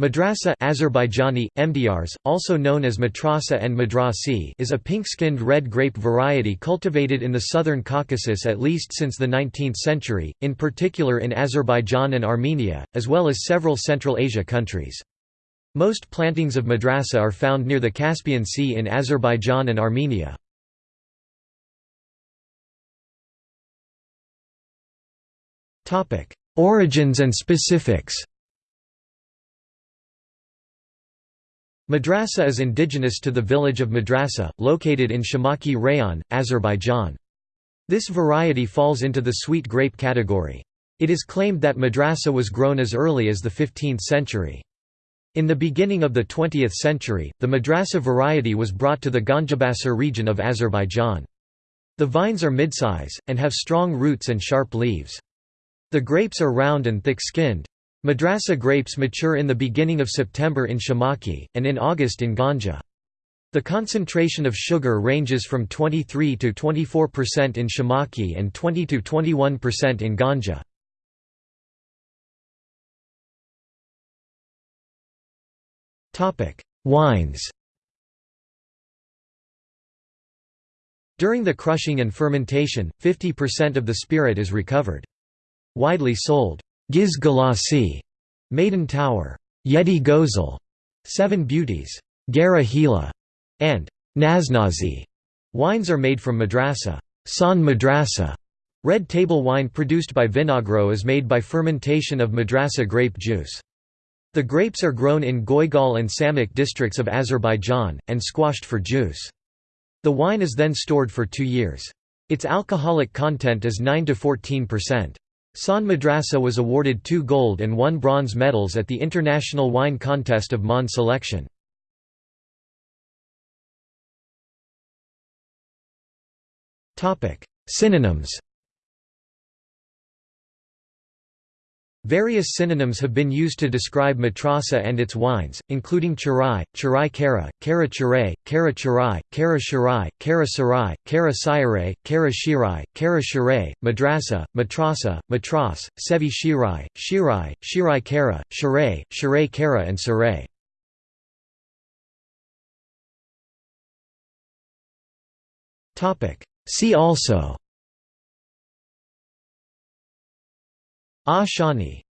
Madrasa Azerbaijani, Mdrs, also known as matrasa and madrasi is a pink-skinned red grape variety cultivated in the southern Caucasus at least since the 19th century, in particular in Azerbaijan and Armenia, as well as several Central Asia countries. Most plantings of madrasa are found near the Caspian Sea in Azerbaijan and Armenia. Origins and specifics Madrasa is indigenous to the village of Madrasa, located in Shamakhi Rayon, Azerbaijan. This variety falls into the sweet grape category. It is claimed that Madrasa was grown as early as the 15th century. In the beginning of the 20th century, the Madrasa variety was brought to the Ganjabasar region of Azerbaijan. The vines are midsize, and have strong roots and sharp leaves. The grapes are round and thick-skinned. Madrasa grapes mature in the beginning of September in Shamakhi, and in August in Ganja. The concentration of sugar ranges from 23 to 24% in Shamakhi and 20 to 21% in Ganja. Wines During the crushing and fermentation, 50% of the spirit is recovered. Widely sold Giz Galasi, Maiden Tower, Yedi Gozel, Seven Beauties, Gara Hila, and Naznazi. Wines are made from madrasa. San madrasa. Red table wine produced by Vinagro is made by fermentation of madrasa grape juice. The grapes are grown in Goygol and Samik districts of Azerbaijan, and squashed for juice. The wine is then stored for two years. Its alcoholic content is 9–14%. San Madrasa was awarded two gold and one bronze medals at the International Wine Contest of Monde Selection. Synonyms Various synonyms have been used to describe matrasa and its wines, including charai, charai kara, kara charai, kara charai, kara shirai, kara sarai, kara sirai, kara shirai, kara shirai, madrasa, matrasa, matras, sevi shirai, shirai, shirai kara, shirai, shirai kara and sarai. See also Ah Shani